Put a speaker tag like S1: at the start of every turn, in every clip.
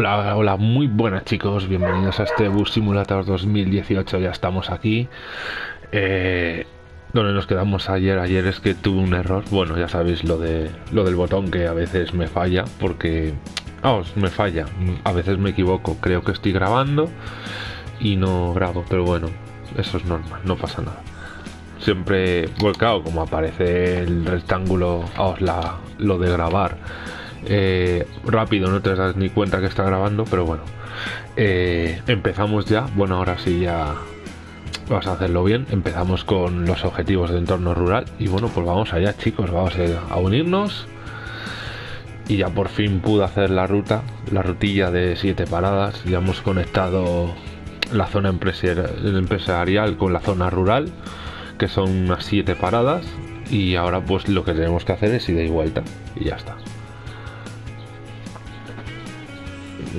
S1: Hola, hola, muy buenas chicos, bienvenidos a este Bus Simulator 2018, ya estamos aquí. Eh, donde nos quedamos ayer, ayer es que tuve un error, bueno, ya sabéis lo, de, lo del botón que a veces me falla, porque... Vamos, me falla, a veces me equivoco, creo que estoy grabando y no grabo, pero bueno, eso es normal, no pasa nada. Siempre, volcado como aparece el rectángulo, la, lo de grabar eh, rápido, no te das ni cuenta que está grabando, pero bueno. Eh, empezamos ya, bueno, ahora sí ya vas a hacerlo bien. Empezamos con los objetivos de entorno rural y bueno, pues vamos allá chicos, vamos a unirnos. Y ya por fin pude hacer la ruta, la rutilla de siete paradas. Ya hemos conectado la zona empresarial con la zona rural, que son unas siete paradas. Y ahora pues lo que tenemos que hacer es ir de vuelta y ya está.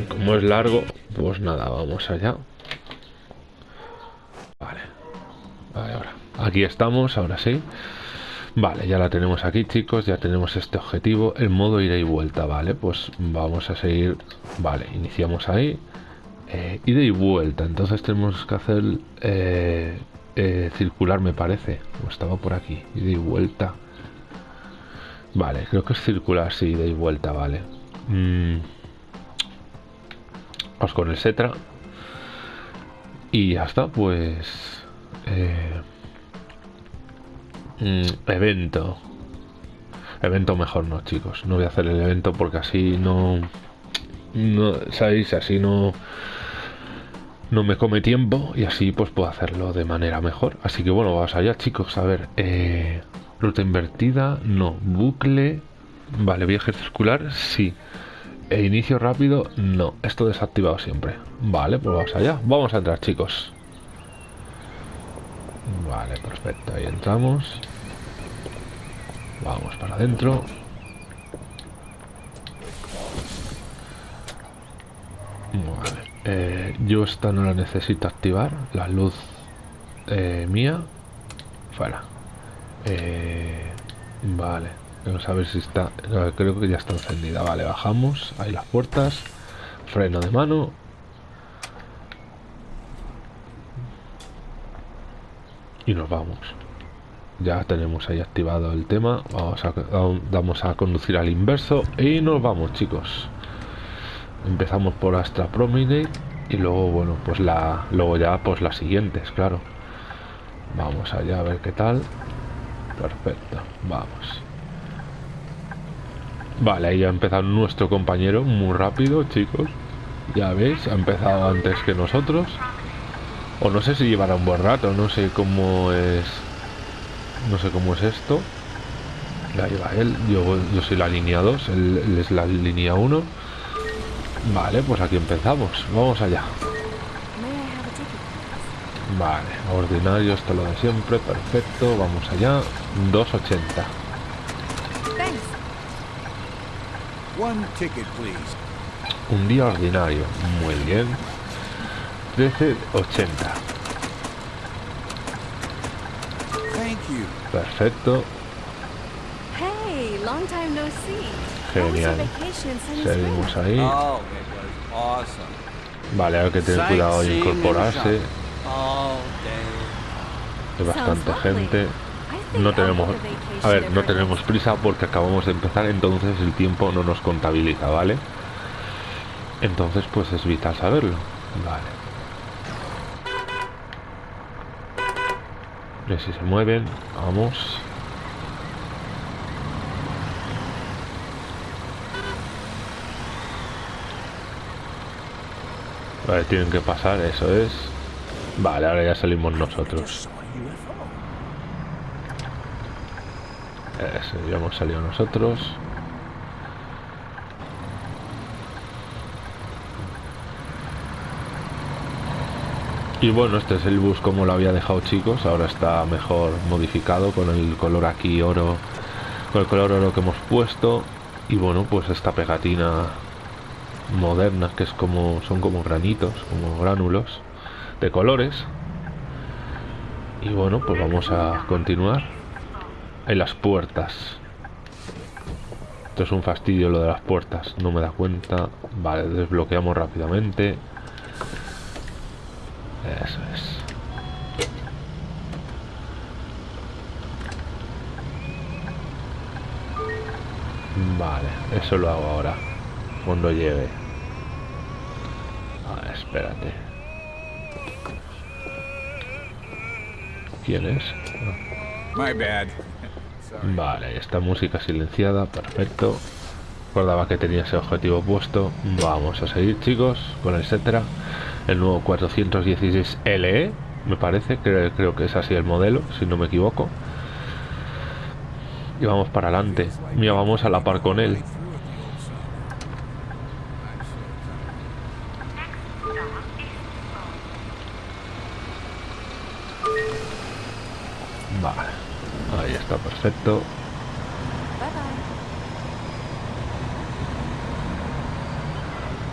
S1: Como es largo, pues nada, vamos allá. Vale. Vale, ahora. Aquí estamos, ahora sí. Vale, ya la tenemos aquí, chicos. Ya tenemos este objetivo. El modo ida y vuelta, vale. Pues vamos a seguir. Vale, iniciamos ahí. Eh, ida y vuelta. Entonces tenemos que hacer eh, eh, circular, me parece. Estaba por aquí. Ida y vuelta. Vale, creo que es circular, sí, ida y vuelta, vale. Mmm Vamos con el Setra. Y ya está, pues... Eh, mm, evento. Evento mejor no, chicos. No voy a hacer el evento porque así no... no ¿Sabéis? Así no... No me come tiempo y así pues puedo hacerlo de manera mejor. Así que bueno, vamos allá, chicos. A ver, eh, ruta invertida, no. Bucle, vale, viaje circular, sí. E inicio rápido, no. Esto desactivado siempre. Vale, pues vamos allá. Vamos a entrar, chicos. Vale, perfecto. Ahí entramos. Vamos para adentro. Vale. Eh, yo esta no la necesito activar. La luz eh, mía. Fuera. Eh, vale. Vamos a ver si está... Creo que ya está encendida. Vale, bajamos. Ahí las puertas. Freno de mano. Y nos vamos. Ya tenemos ahí activado el tema. Vamos a, vamos a conducir al inverso. Y nos vamos, chicos. Empezamos por Astra Promenade. Y luego, bueno, pues la... Luego ya, pues las siguientes, claro. Vamos allá a ver qué tal. Perfecto. Vamos. Vale, ahí ha empezado nuestro compañero muy rápido, chicos. Ya veis, ha empezado antes que nosotros. O no sé si llevará un buen rato, no sé cómo es... No sé cómo es esto. Ahí va él, yo, soy la línea 2, él, es la línea 1. Vale, pues aquí empezamos. Vamos allá. Vale, ordinario, esto lo de siempre, perfecto. Vamos allá. 280. Un día ordinario. Muy bien. 13.80. Perfecto. Genial. Seguimos ahí. Oh, vale, hay que tener cuidado de incorporarse. Hay bastante gente no tenemos a ver no tenemos prisa porque acabamos de empezar entonces el tiempo no nos contabiliza vale entonces pues es vital saberlo. Vale. Ver si se mueven vamos. Vale tienen que pasar eso es. Vale ahora ya salimos nosotros Eso, ya hemos salido nosotros. Y bueno, este es el bus como lo había dejado chicos, ahora está mejor modificado con el color aquí oro, con el color oro que hemos puesto. Y bueno, pues esta pegatina moderna que es como, son como granitos, como gránulos de colores. Y bueno, pues vamos a continuar en las puertas. Esto es un fastidio lo de las puertas. No me da cuenta. Vale, desbloqueamos rápidamente. Eso es. Vale, eso lo hago ahora. Cuando llegue. Ah, espérate. ¿Quién es?
S2: My bad.
S1: Vale, esta música silenciada, perfecto. Recordaba que tenía ese objetivo puesto. Vamos a seguir, chicos, con el etcétera. El nuevo 416 LE, me parece, creo, creo que es así el modelo, si no me equivoco. Y vamos para adelante. Mira, vamos a la par con él. Perfecto.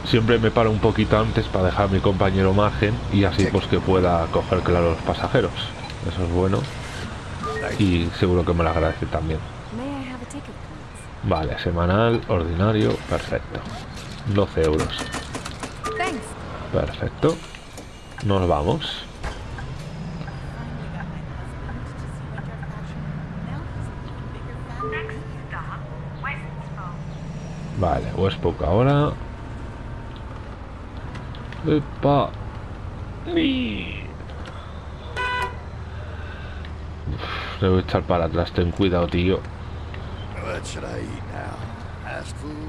S1: Siempre me paro un poquito antes para dejar a mi compañero margen y así pues que pueda coger claro los pasajeros. Eso es bueno y seguro que me lo agradece también. Vale, semanal, ordinario, perfecto. 12 euros. Perfecto. Nos vamos. Vale, Westbrook ahora. Epa. Uf, debo echar para atrás, ten cuidado, tío.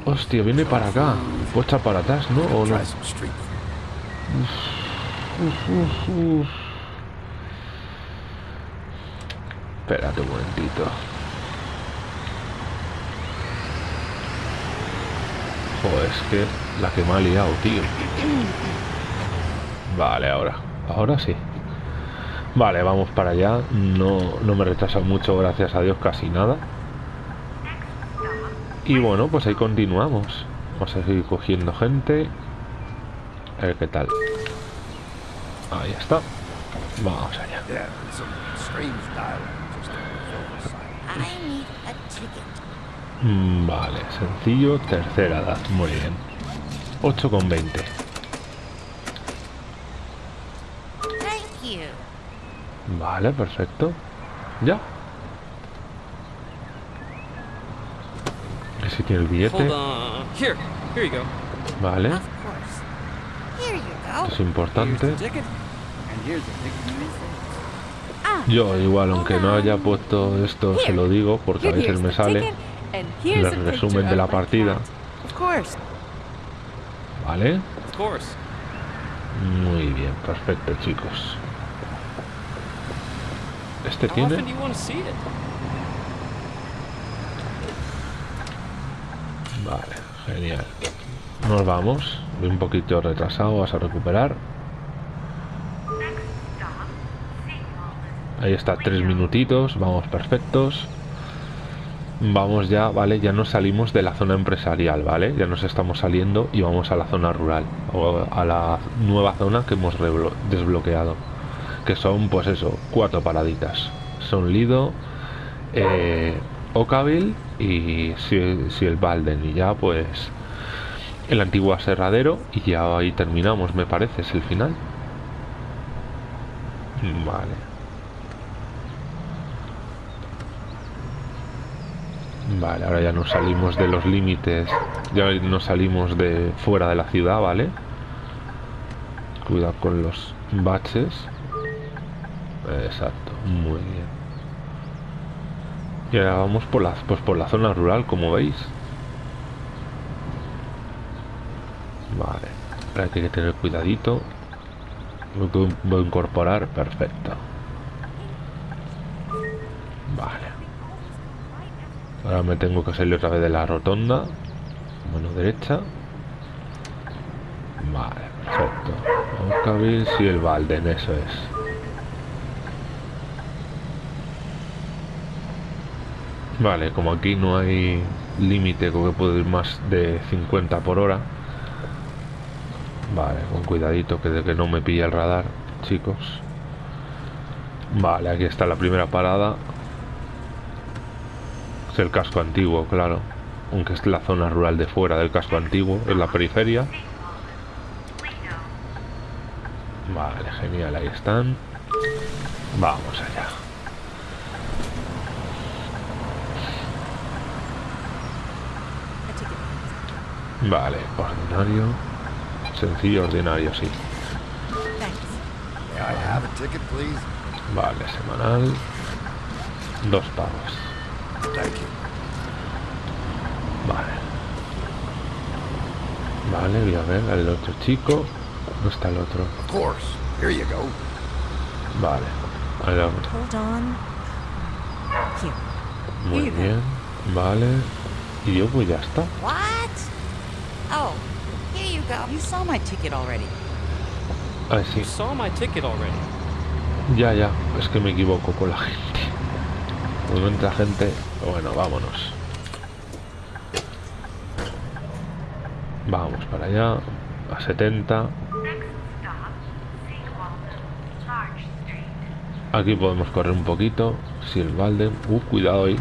S1: Hostia, viene para acá. ¿Puedo echar para atrás, no? ¿O no? Uf. Espérate un momentito. Joder, es que la que me ha liado, tío. Vale, ahora. Ahora sí. Vale, vamos para allá. No, no me retrasa mucho, gracias a Dios, casi nada. Y bueno, pues ahí continuamos. Vamos a seguir cogiendo gente. A ver qué tal. Ahí está. Vamos allá. Mm, Vale, sencillo, tercera edad, muy bien. 8 con 20. Vale, perfecto. Ya. Que si tiene el billete.
S3: Hold on. Here, here you go.
S1: Vale,
S4: Of course. Here you go.
S1: es importante.
S4: Ah,
S1: Yo igual, aunque no haya puesto esto, se lo digo, porque a veces me sale. El resumen de la partida. Vale.
S3: Of course.
S1: Muy bien, perfecto, chicos. Este tiene... Vale, genial. Nos vamos. Voy un poquito retrasado, vas a recuperar. Ahí está, tres minutitos, vamos perfectos. Vamos ya, vale, ya nos salimos de la zona empresarial, ¿vale? Ya nos estamos saliendo y vamos a la zona rural, o a la nueva zona que hemos desbloqueado. Que son, pues eso, cuatro paraditas. Son Lido, eh, Oakville y si, si el Balden. Y ya, pues, el antiguo aserradero. Y ya ahí terminamos, me parece, es el final. Vale. Vale, ahora ya nos salimos de los límites, ya nos salimos de fuera de la ciudad, ¿vale? Cuidado con los baches. Exacto, muy bien. Y ahora vamos por la, pues por la zona rural, como veis. Vale, ahora hay que tener cuidadito. Voy, voy a incorporar, perfecto. Ahora me tengo que salir otra vez de la rotonda. Mano derecha. Vale, perfecto. Oakville, sí, el Balden, eso es. Vale, como aquí no hay límite, como que puedo ir más de 50 por hora. Vale, con cuidadito que de que no me pille el radar, chicos. Vale, aquí está la primera parada. Es el casco antiguo, claro. aunque es la zona rural de fuera del casco antiguo, es la periferia. Vale, genial, ahí están. Vamos allá. Vale, ordinario. Sencillo, ordinario, sí. Vale, semanal. Dos pagos.
S5: Thank you.
S1: Vale. Vale, voy a ver al otro chico. ¿Dónde está el otro?
S5: Of course. Here you go.
S1: Vale. al otro.
S4: Hold on. Here.
S1: Muy bien. Vale. Y yo pues ya está.
S4: What? Oh, here you go. You saw my ticket already.
S1: Ah, sí.
S3: You saw my ticket already.
S1: Ya, ya. Es que me equivoco con la gente. Cuando entra gente... Bueno, vámonos. Vamos para allá. A 70. Aquí podemos correr un poquito. Si el balde... Uh, cuidado ahí.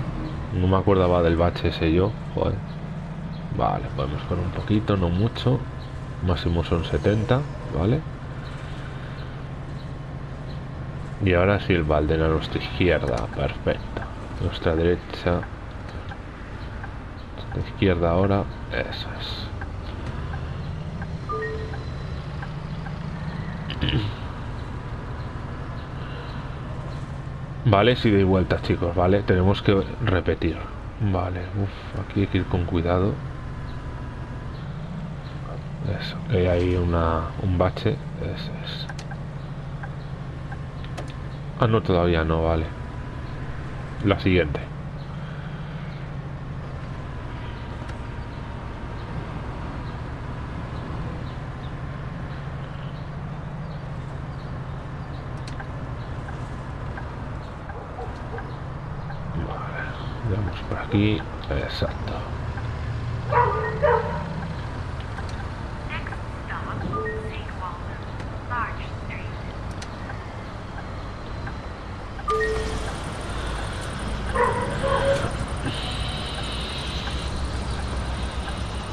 S1: No me acordaba del bache ese yo. Joder. Vale, podemos correr un poquito, no mucho. Máximo son 70, ¿vale? Y ahora sí el balde a nuestra izquierda. Perfecto. Nuestra derecha. Nuestra izquierda ahora. Eso es. Vale, si doy vueltas, chicos, ¿vale? Tenemos que repetir. Vale, uf, aquí hay que ir con cuidado. Eso, que hay ahí una, un bache. Eso es. Ah, no, todavía no, vale. La siguiente. Vale, vamos por aquí. Exacto.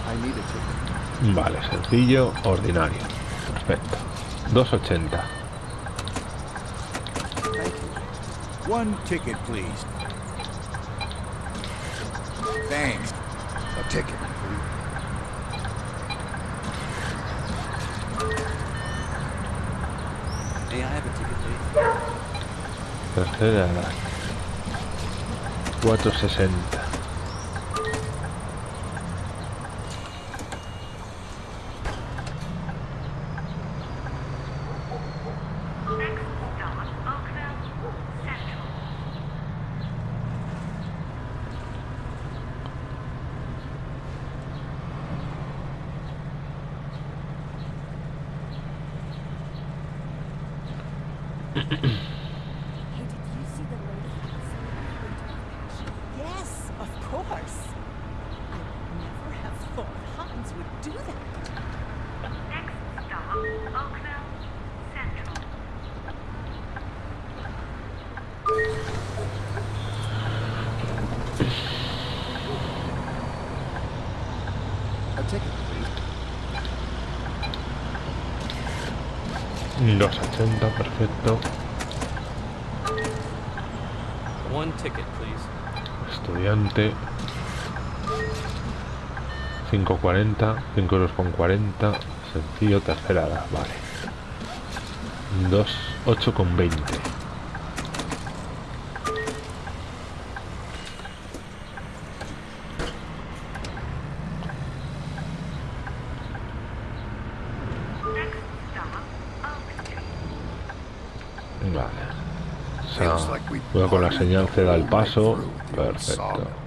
S5: I need a ticket.
S1: Vale, sencillo, ordinario. Perfecto. 280.
S5: Thank you.
S2: One ticket, please. Thanks.
S5: A ticket.
S3: May I have a ticket, please?
S1: Tercera edad. 460.
S4: Hey, did you see the lady outside? Yes, of course. I would never have thought Hans would do that.
S6: Next stop, Oakville Central.
S5: A ticket, please.
S1: 280, perfecto.
S3: One ticket, please.
S1: Estudiante. 5.40, 5 euros con 40. Sencillo, tercera edad, vale. 2, 8 con 20. Con la señal
S5: the
S1: que da el paso. Perfecto.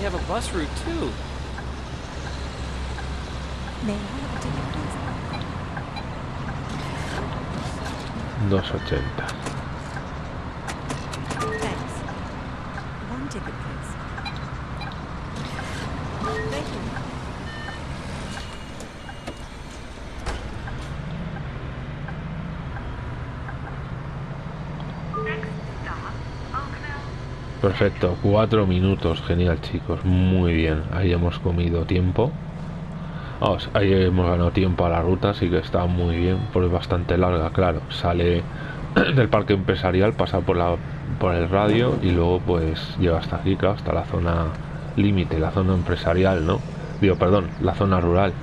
S3: actually have a bus route, too.
S6: Dos ochenta.
S1: Perfecto, cuatro minutos, genial chicos, muy bien, ahí hemos comido tiempo. Ahí hemos ganado tiempo a la ruta, así que está muy bien, porque es bastante larga, claro. Sale del parque empresarial, pasa por la por el radio y luego pues llega hasta aquí, claro, hasta la zona límite, la zona empresarial, ¿no? Digo, perdón, la zona rural.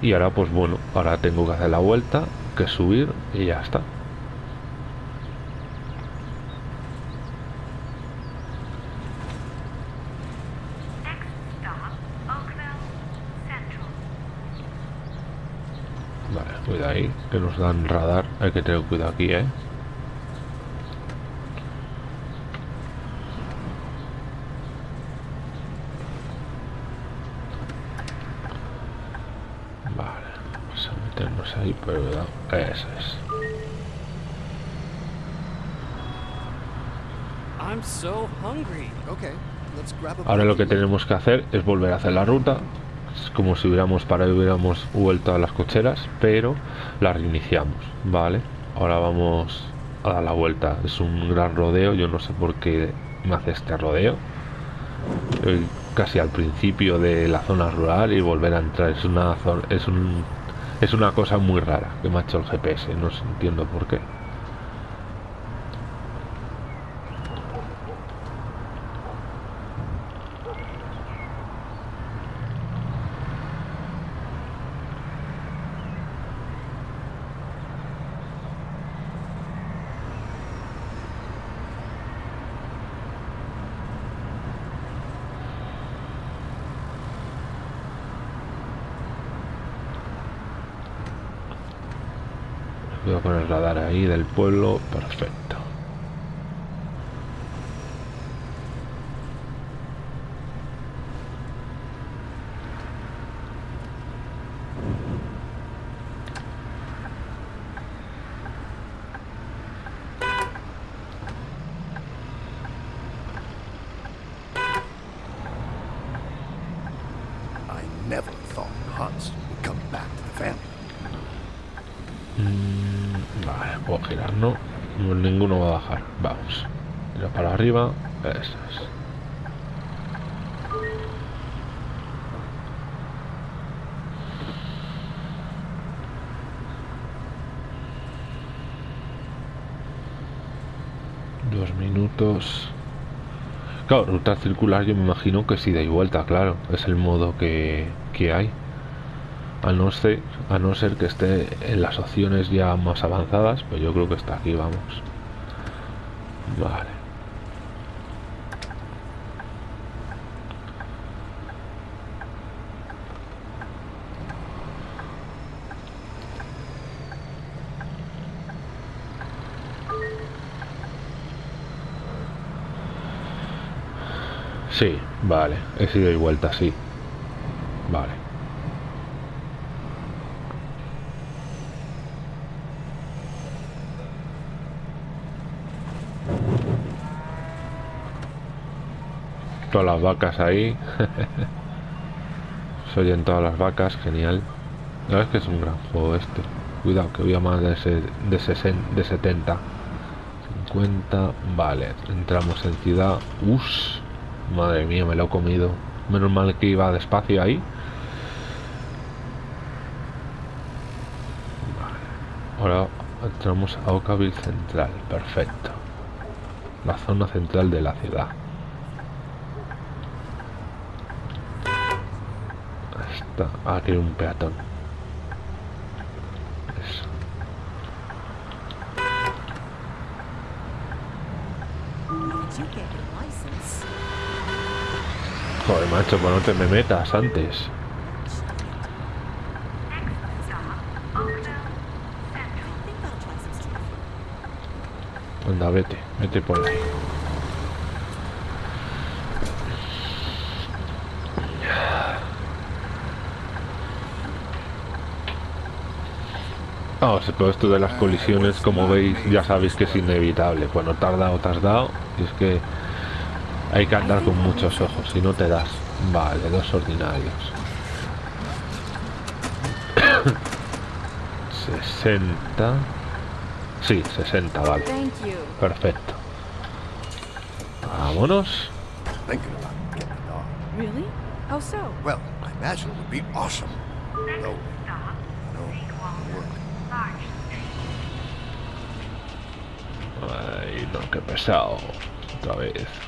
S1: Y ahora pues bueno, ahora tengo que hacer la vuelta, que subir y ya está.
S6: Next stop, Oakville Central.
S1: Vale, cuidado ahí, que nos dan radar. Hay que tener cuidado aquí, ¿eh? Vale, vamos a meternos ahí, pero cuidado. Eso es.
S3: I'm so hungry.
S5: Okay, let's grab a
S1: Ahora lo que tenemos que hacer es volver a hacer la ruta. Como si hubiéramos parado y hubiéramos vuelto a las cocheras, pero la reiniciamos, ¿vale? Ahora vamos a dar la vuelta. Es un gran rodeo, yo no sé por qué me hace este rodeo. Casi al principio de la zona rural y volver a entrar. Es una, es un, es una cosa muy rara que me ha hecho el GPS, no entiendo por qué. Voy a poner radar ahí del pueblo, perfecto.
S5: I never thought Hans would come back to the family.
S1: Mm, Vale, puedo girar, ¿no? No, Ninguno va a bajar. Vamos. Mira para arriba. Eso es. Dos minutos. Claro, ruta circular yo me imagino que si da y vuelta, claro. Es el modo que, que hay. A no, ser, a no ser que esté en las opciones ya más avanzadas, pues yo creo que está aquí, vamos. Vale. Sí, vale. He sido y vuelta, sí. Vale. Todas las vacas ahí. Se oyen todas las vacas, genial. La verdad es que es un gran juego este. Cuidado, que voy a más de, ese, de, 60, de 70. 50, vale. Entramos en ciudad. Us, madre mía, me lo he comido. Menos mal que iba despacio ahí. Vale. Ahora entramos a Oakville Central. Perfecto. La zona central de la ciudad. Está aquí un peatón. Joder, macho, pues no te me metas antes. Anda, vete, vete por ahí. Vamos, pero esto de las colisiones, como veis, ya sabéis que es inevitable. Cuando tarda o te has dado, y es que hay que andar con muchos ojos, si no te das. Vale, dos ordinarios. 60. Sí, 60, vale. Perfecto. Vámonos.
S5: Thinking about getting a dog.
S4: Really? How so?
S5: Well, I imagine it would be awesome.
S6: Next
S5: No, no.
S1: Ay, no, qué pesado. Otra vez.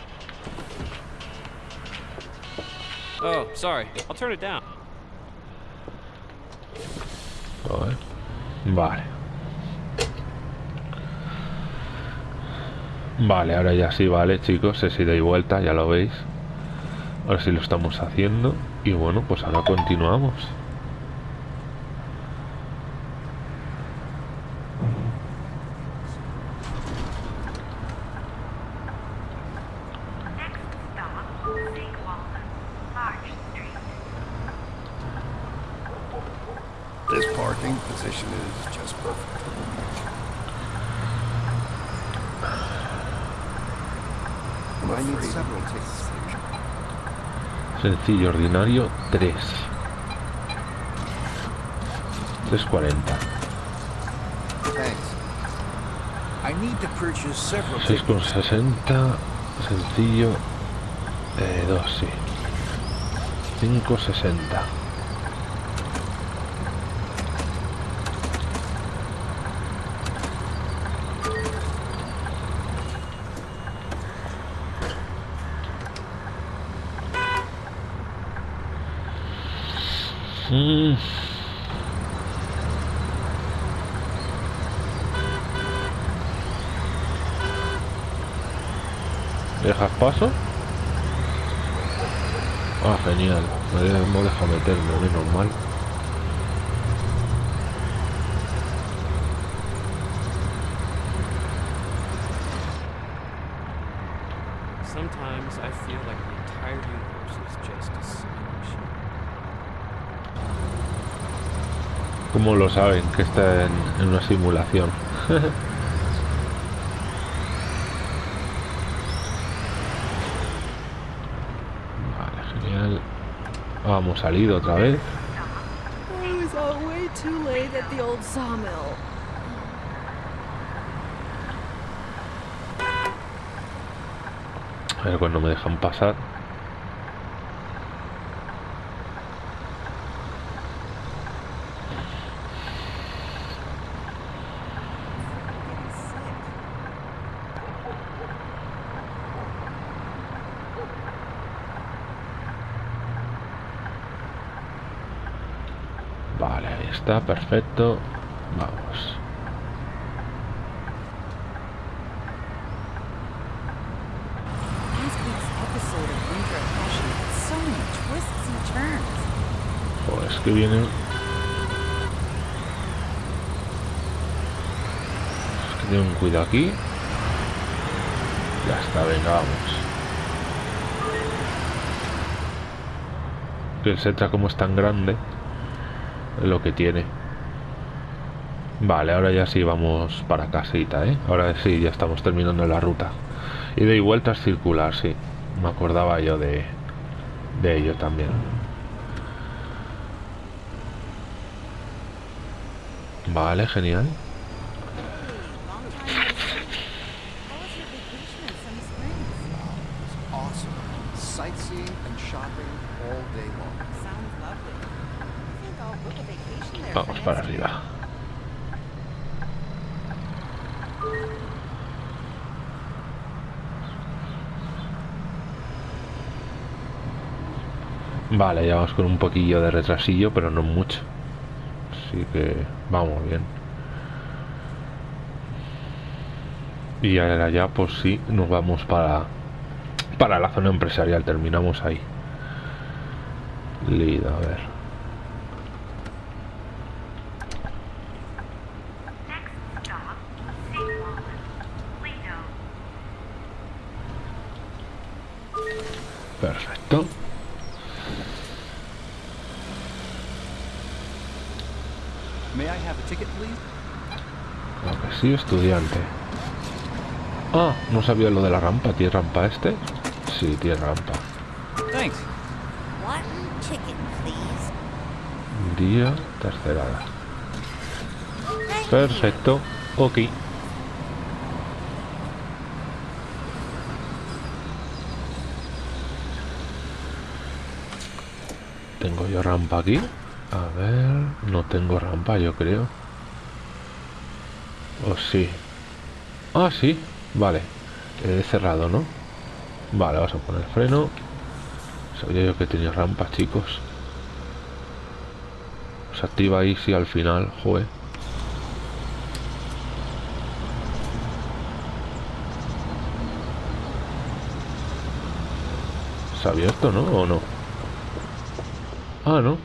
S3: Oh, sorry. I'll turn it down.
S1: A ver. Vale. Vale, ahora ya sí, vale, chicos. Es ida y vuelta, ya lo veis. Ahora sí lo estamos haciendo. Y bueno, pues ahora continuamos. Ordinario, 3. 3.40.
S2: Thanks. I need to purchase several
S1: 6,60. Sencillo, eh, 2, sí. 5,60. ¿Dejas paso? Ah, genial. Me no deja meterme, menos mal.
S3: Sometimes I feel like the entire universe is just a simulation.
S1: ¿Cómo lo saben que está en, en una simulación? vale, genial. Vamos salido otra vez. A ver cuando me dejan pasar.
S4: Getting sick.
S1: Vale, ahí está, perfecto. Vamos.
S4: Last week's episode of Winter Passion had so many and turns.
S1: Pues que vienen. Es que tengo un cuidado aquí. Ya está, venga, vamos. Que el Setra como es tan grande, lo que tiene. Vale, ahora ya sí vamos para casita, ¿eh? Ahora sí, ya estamos terminando la ruta. Y de vuelta es circular, sí. Me acordaba yo de, de ello también. Vale, genial. Vale, ya vamos con un poquillo de retrasillo, pero no mucho. Así que vamos bien. Y ahora ya, pues sí, nos vamos para, para la zona empresarial. Terminamos ahí. Lido, a ver. Perfecto.
S2: May I have a ticket, please?
S1: Estudiante. Ah, no sabía lo de la rampa. ¿Tiene rampa este? Sí, tiene rampa.
S3: Thanks.
S4: One chicken, please.
S1: Día tercerada. Perfecto. Ok. Tengo yo rampa aquí. A ver, no tengo rampa, yo creo. O sí. Ah, sí. Vale. Cerrado, ¿no? Vale, vamos a poner freno. Sabía yo que tenía rampa, chicos. Se activa ahí, sí, al final. Joder. ¿Se ha abierto, no? ¿O no? Ah, no.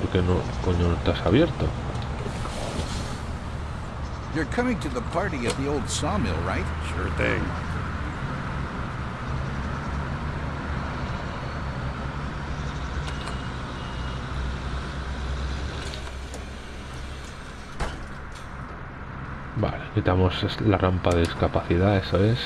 S1: ¿Por qué no, coño, no estás abierto?
S2: You're coming to the party at the old sawmill, right?
S5: Sure thing.
S1: Vale, quitamos la rampa de discapacidad, eso es.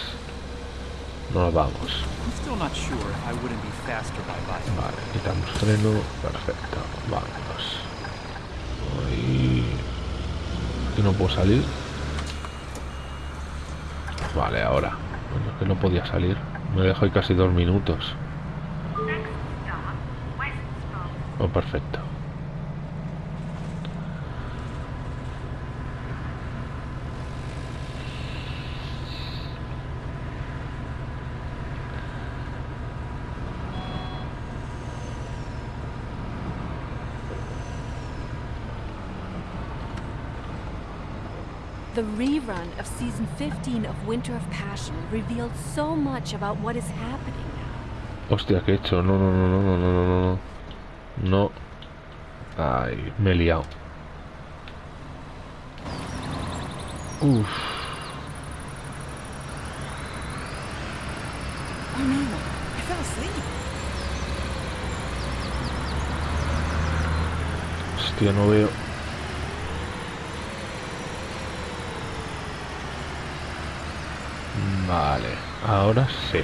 S1: Nos vamos.
S3: I'm still not sure if I wouldn't be faster by bicycle.
S1: Vale, quitamos freno. Perfecto. Vámonos. Ahí. Aquí no puedo salir. Vale, ahora. Bueno, es que no podía salir. Me dejo ahí casi dos minutos. Oh, perfecto.
S7: The rerun of season 15 of Winter of Passion revealed so much about what is happening now.
S1: Hostia, ¿qué he hecho? No, no, no, no, no, no, no, no. No. Ay, me he liado. Uf.
S4: Oh no, I fell asleep.
S1: Hostia, no veo. Vale, ahora sí.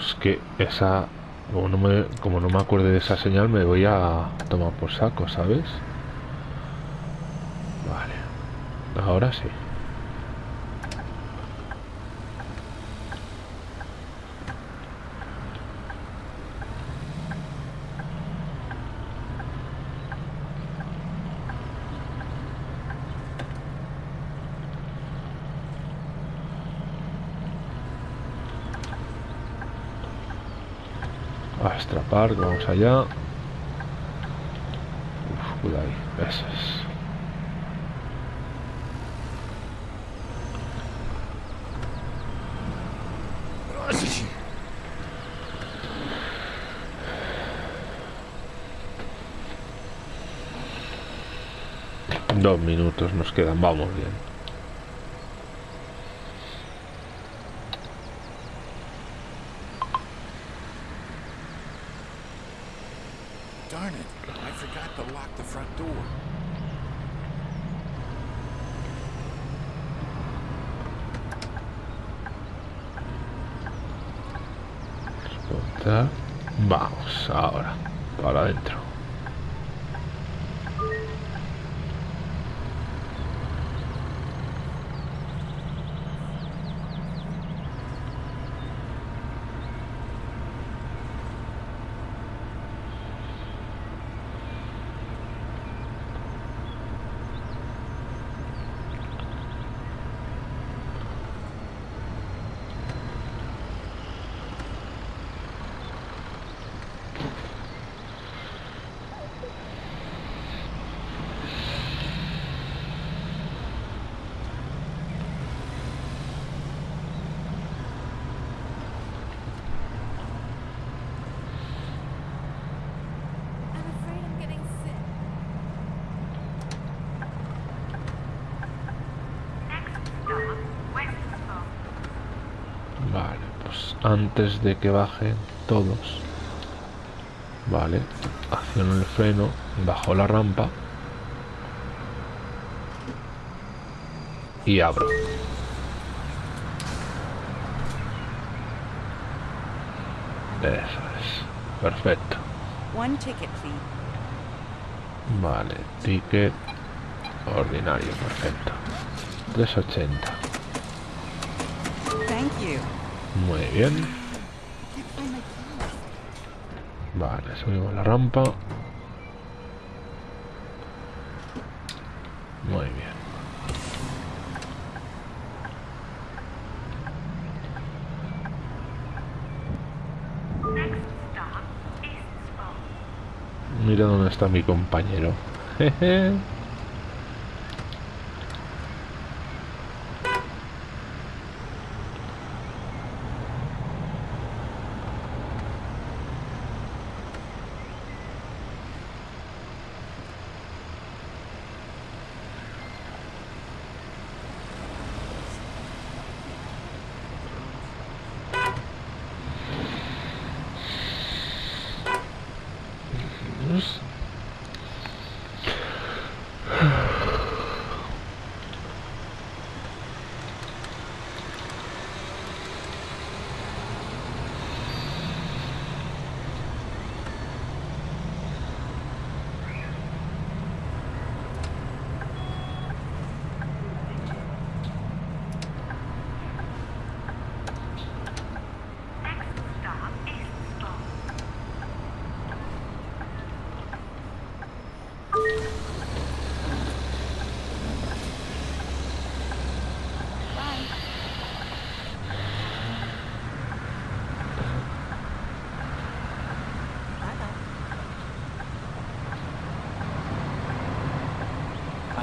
S1: Es que esa... Como no, me, como no me acuerde de esa señal, me voy a tomar por saco, ¿sabes? Vale. Ahora sí. Park, vamos allá. Uf, cuidado ahí. Dos minutos nos quedan, vamos bien.
S2: Darn it. I forgot to lock the front door.
S1: Exportar. Vamos, ahora. Para adentro.
S7: I'm afraid I'm getting sick.
S6: Next stop, Weststone.
S1: Vale, pues antes de que bajen todos. Vale, acciono el freno, bajo la rampa. y abro. Eso es. Perfecto.
S4: One ticket, please.
S1: Vale, ticket ordinario, perfecto. 380.
S4: Thank you.
S1: Muy bien. Vale, subimos la rampa. Muy bien. Mira dónde está mi compañero. Jeje.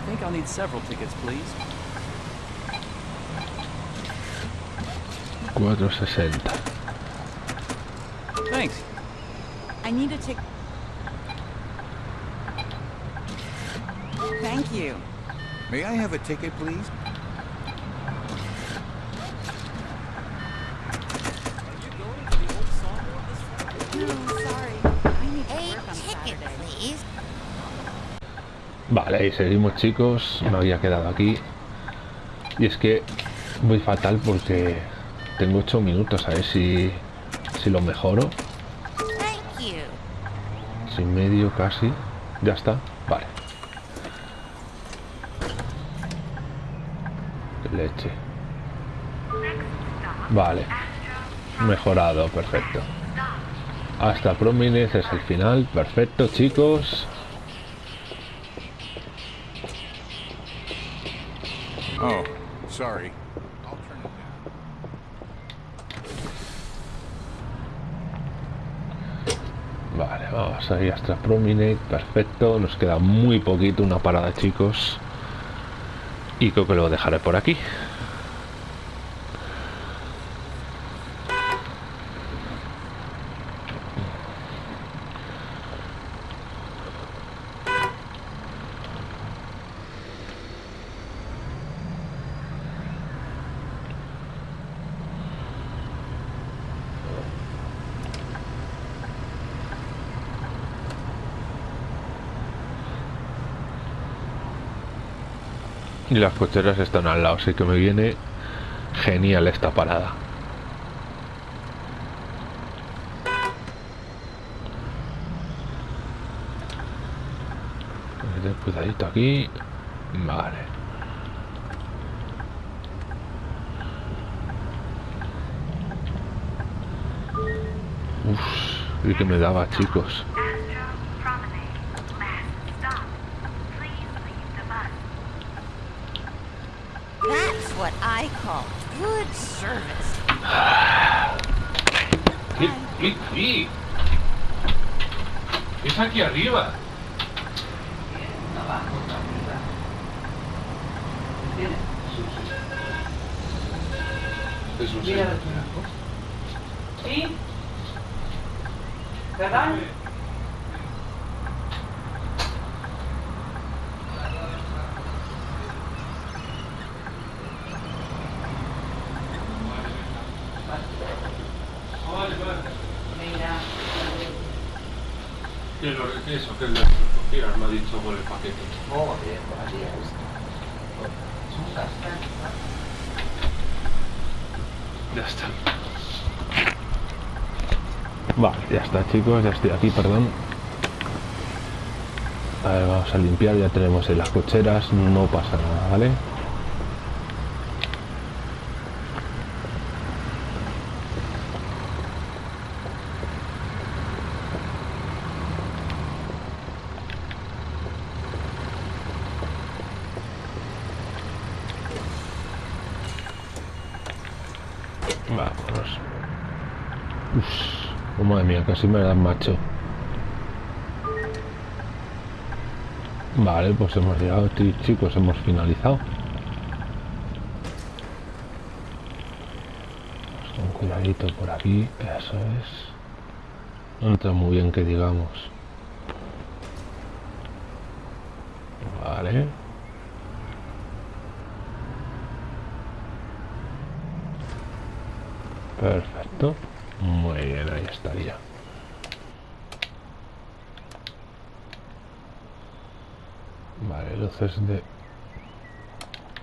S3: Think I'll need several tickets, please.
S1: 460.
S3: Thanks.
S4: I need a ticket. Thank you.
S2: May I have a ticket, please?
S1: Vale, y seguimos chicos. Me había quedado aquí. Y es que voy fatal porque tengo 8 minutos. A ver si, si lo mejoro.
S6: Thank you.
S1: Sin medio casi. Ya está. Vale. Leche. Vale. Mejorado. Perfecto. Hasta Prominence es el final. Perfecto chicos.
S2: Sorry. I'll turn it down.
S1: Vale, vamos ahí hasta Prominate, perfecto, nos queda muy poquito, una parada chicos y creo que lo dejaré por aquí. Y las cocheras están al lado, así que me viene genial esta parada. Cuidadito aquí. Vale. Uf, y que me daba chicos. Aquí arriba. Es un señor.
S8: ¿Sí? ¿Verdad? Mira.
S1: Que lo eso, que lo recogieras, me ha dicho por el paquete.
S8: Joder, vaya.
S1: Ya está. Vale, ya está chicos, ya estoy aquí, perdón. A ver, vamos a limpiar, ya tenemos en las cocheras, no pasa nada, ¿vale? Vámonos. Uf, oh, madre mía, casi me dan macho. Vale, pues hemos llegado, chicos, hemos finalizado. Pues con cuidadito por aquí, eso es. No entra muy bien que digamos. Vale. Perfecto. Muy bien, ahí estaría. Luces de...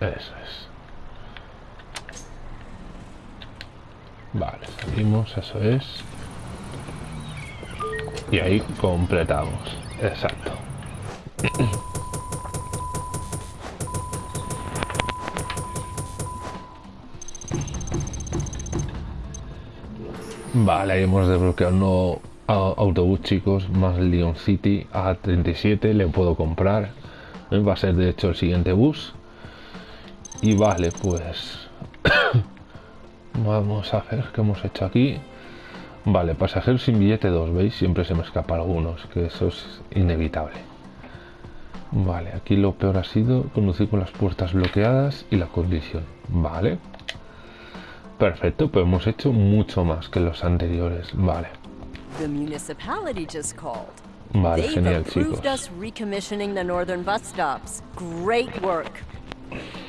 S1: Eso es. Vale, salimos, eso es. Y ahí completamos. Exacto. Vale, ahí hemos desbloqueado un nuevo a- autobús, chicos, más Lyon City A37, le puedo comprar. Va a ser de hecho el siguiente bus. Y vale, pues... Vamos a ver qué hemos hecho aquí. Vale, pasajero sin billete 2, ¿veis? Siempre se me escapa algunos, que eso es inevitable. Vale, aquí lo peor ha sido conducir con las puertas bloqueadas y la colisión. Vale. Perfecto, pues hemos hecho mucho más que los anteriores. Vale. Vale,
S9: They've
S1: genial,
S9: approved
S1: chicos.
S9: us recommissioning the northern bus stops. Great work.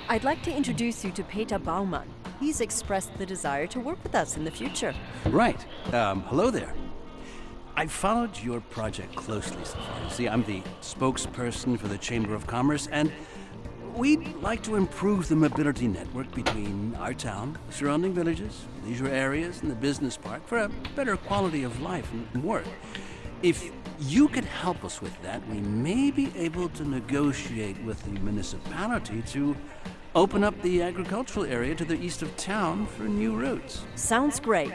S9: I'd like to introduce you to Peter Baumann. He's expressed the desire to work with us in the future.
S10: Right. Um, hello there. I've followed your project closely so far. You see, I'm the spokesperson for the Chamber of Commerce, and we'd like to improve the mobility network between our town, surrounding villages, leisure areas, and the business park for a better quality of life and work. If you could help us with that, we may be able to negotiate with the municipality to open up the agricultural area to the east of town for new routes.
S9: Sounds great.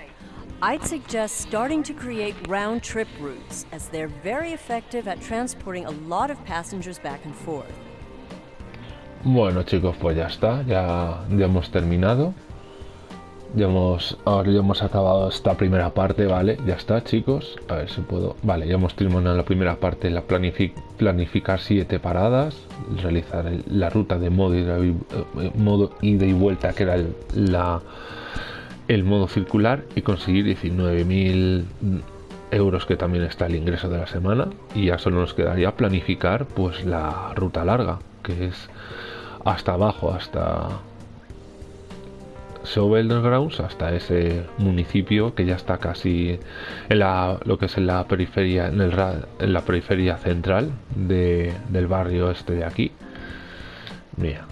S9: I'd suggest starting to create round trip routes, as they're very effective at transporting a lot of passengers back and forth.
S1: Bueno chicos, pues ya está, ya, ya hemos terminado. Ya hemos, ahora ya hemos acabado esta primera parte, ¿vale? Ya está chicos, a ver si puedo... Vale, ya hemos terminado la primera parte, la planifi- planificar siete paradas, realizar la ruta de modo y- eh, modo ida y vuelta, que era el, el modo circular, y conseguir 19.000 euros, que también está el ingreso de la semana, y ya solo nos quedaría planificar pues la ruta larga, que es hasta abajo, hasta Grounds, hasta ese municipio que ya está casi en la, lo que es en la periferia, en, el, la periferia central de- del barrio este de aquí. Mira.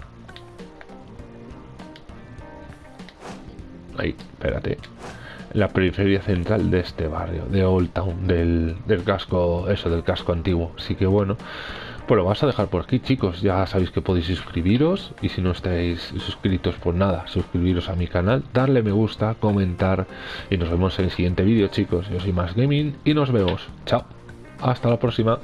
S1: Ahí, espérate. La periferia central de este barrio, de Old Town, del, del casco, eso, del casco antiguo. Así que bueno, pues lo vas a dejar por aquí, chicos. Ya sabéis que podéis suscribiros y si no estáis suscritos, pues nada, suscribiros a mi canal, darle me gusta, comentar y nos vemos en el siguiente vídeo, chicos. Yo soy Más Gaming y nos vemos. Chao. Hasta la próxima.